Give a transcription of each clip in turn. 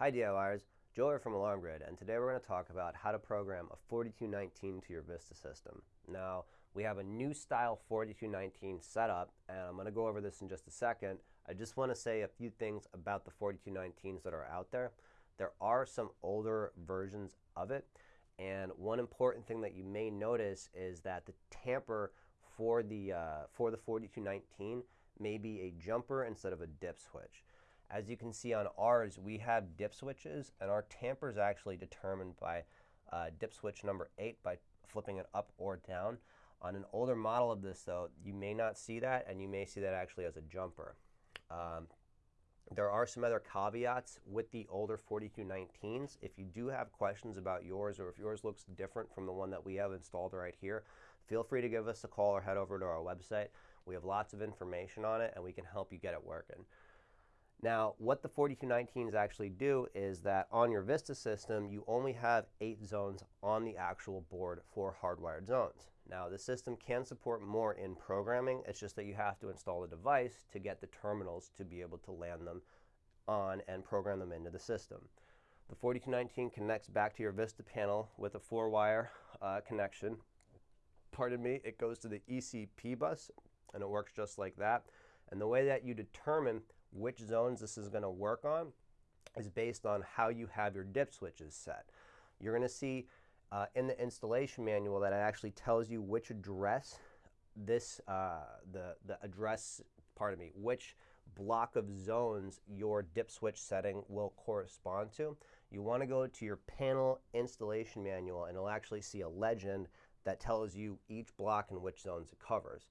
Hi DIYers, Joe here from Alarm Grid, and today we're going to talk about how to program a 4219 to your Vista system. Now, we have a new style 4219 setup, and I'm going to go over this in just a second. I just want to say a few things about the 4219s that are out there. There are some older versions of it, and one important thing that you may notice is that the tamper for the, uh, for the 4219 may be a jumper instead of a dip switch. As you can see on ours, we have dip switches, and our tamper is actually determined by uh, dip switch number 8 by flipping it up or down. On an older model of this, though, you may not see that, and you may see that actually as a jumper. Um, there are some other caveats with the older 4219s. If you do have questions about yours or if yours looks different from the one that we have installed right here, feel free to give us a call or head over to our website. We have lots of information on it and we can help you get it working. Now, what the 4219s actually do is that on your Vista system, you only have eight zones on the actual board for hardwired zones. Now, the system can support more in programming. It's just that you have to install the device to get the terminals to be able to land them on and program them into the system. The 4219 connects back to your Vista panel with a four-wire uh, connection. Pardon me, it goes to the ECP bus, and it works just like that. And the way that you determine which zones this is going to work on is based on how you have your dip switches set. You're going to see uh, in the installation manual that it actually tells you which address this, uh, the, the address, pardon me, which block of zones your dip switch setting will correspond to. You want to go to your panel installation manual and it'll actually see a legend that tells you each block and which zones it covers.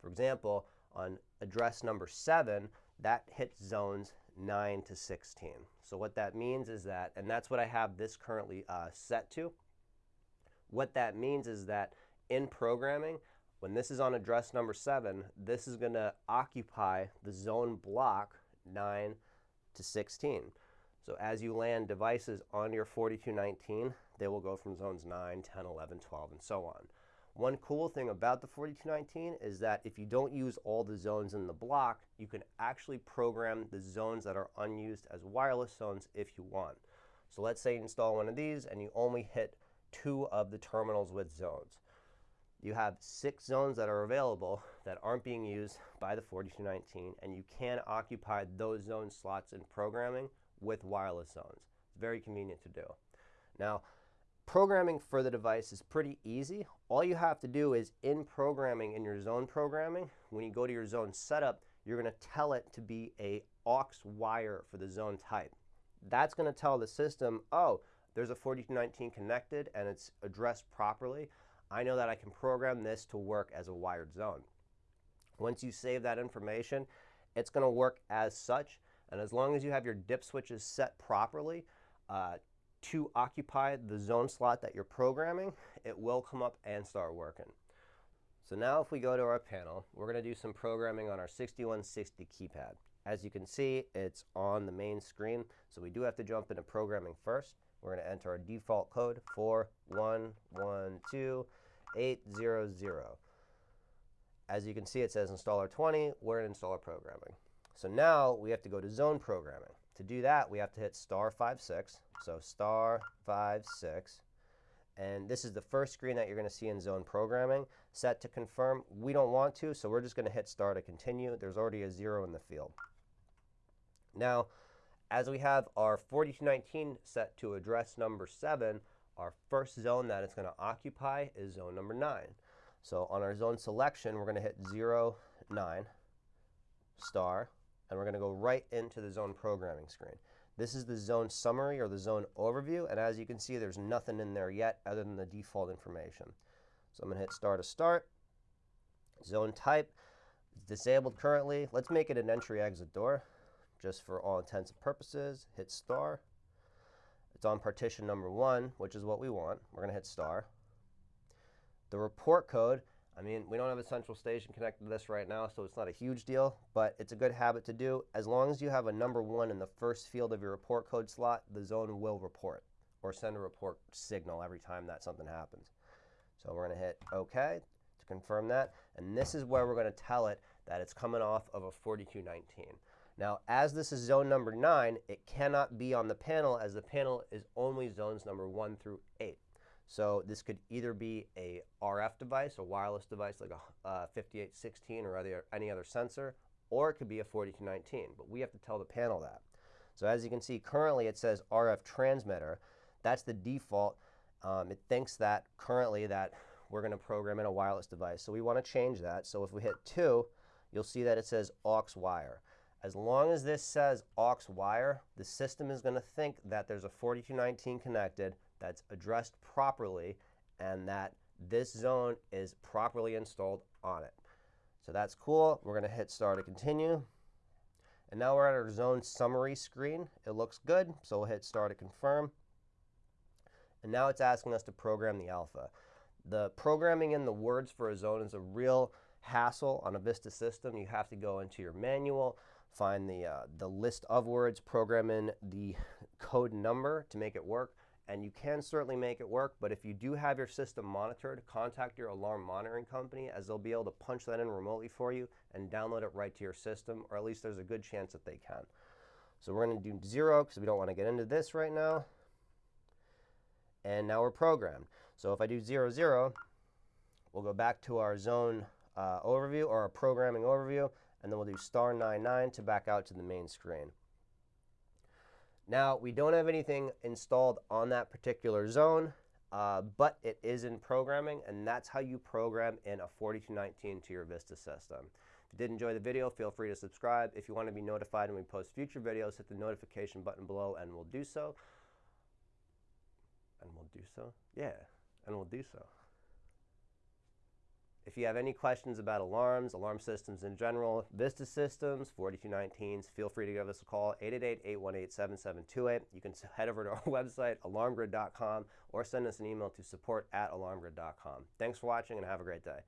For example, on address number 7, that hits zones 9 to 16. So what that means is that, and that's what I have this currently uh, set to, what that means is that in programming, when this is on address number 7, this is going to occupy the zone block 9 to 16. So as you land devices on your 4219, they will go from zones 9, 10, 11, 12, and so on. One cool thing about the 4219 is that if you don't use all the zones in the block, you can actually program the zones that are unused as wireless zones if you want. So let's say you install one of these and you only hit two of the terminals with zones. You have six zones that are available that aren't being used by the 4219, and you can occupy those zone slots in programming with wireless zones. It's very convenient to do. Now, Programming for the device is pretty easy. All you have to do is in programming, in your zone programming, when you go to your zone setup, you're going to tell it to be a aux wire for the zone type. That's going to tell the system, oh, there's a 4219 connected and it's addressed properly. I know that I can program this to work as a wired zone. Once you save that information, it's going to work as such. And as long as you have your dip switches set properly, uh, to occupy the zone slot that you're programming, it will come up and start working. So now if we go to our panel, we're going to do some programming on our 6160 keypad. As you can see, it's on the main screen, so we do have to jump into programming first. We're going to enter our default code 411280. As you can see, it says installer 20. We're in installer programming. So now we have to go to zone programming. To do that, we have to hit star 5, 6. So star 5, 6. And this is the first screen that you're going to see in zone programming. Set to confirm. We don't want to, so we're just going to hit star to continue. There's already a 0 in the field. Now, as we have our 4219 set to address number 7, our first zone that it's going to occupy is zone number 9. So on our zone selection, we're going to hit 0, 9, star, and we're going to go right into the zone programming screen. This is the zone summary or the zone overview, and as you can see, there's nothing in there yet other than the default information. So I'm going to hit star to start. Zone type disabled currently. Let's make it an entry exit door just for all intents and purposes. Hit star. It's on partition number one, which is what we want. We're going to hit star. The report code I mean, we don't have a central station connected to this right now, so it's not a huge deal, but it's a good habit to do. As long as you have a number one in the first field of your report code slot, the zone will report or send a report signal every time that something happens. So we're going to hit OK to confirm that. And this is where we're going to tell it that it's coming off of a 4219. Now, as this is zone number 9, it cannot be on the panel as the panel is only zones number 1 through 8. So this could either be a RF device, a wireless device like a uh, 5816 or other, any other sensor, or it could be a 4219, but we have to tell the panel that. So as you can see, currently it says RF transmitter. That's the default. Um, it thinks that currently that we're going to program in a wireless device. So we want to change that. So if we hit 2, you'll see that it says aux wire. As long as this says aux wire, the system is going to think that there's a 4219 connected that's addressed properly and that this zone is properly installed on it. So that's cool. We're going to hit start to continue. And now we're at our zone summary screen. It looks good, so we'll hit start to confirm. And now it's asking us to program the alpha. The programming in the words for a zone is a real hassle on a Vista system. You have to go into your manual, find the, uh, the list of words, program in the code number to make it work and you can certainly make it work, but if you do have your system monitored, contact your alarm monitoring company as they'll be able to punch that in remotely for you and download it right to your system, or at least there's a good chance that they can. So we're going to do zero because we don't want to get into this right now. And now we're programmed. So if I do zero, zero, we'll go back to our zone uh, overview or our programming overview, and then we'll do star 99 to back out to the main screen. Now, we don't have anything installed on that particular zone, uh, but it is in programming, and that's how you program in a 4219 to your Vista system. If you did enjoy the video, feel free to subscribe. If you want to be notified when we post future videos, hit the notification button below, and we'll do so. And we'll do so? Yeah, and we'll do so. If you have any questions about alarms, alarm systems in general, Vista Systems, 4219s, feel free to give us a call, 888-818-7728. You can head over to our website, alarmgrid.com, or send us an email to support at alarmgrid.com. Thanks for watching and have a great day.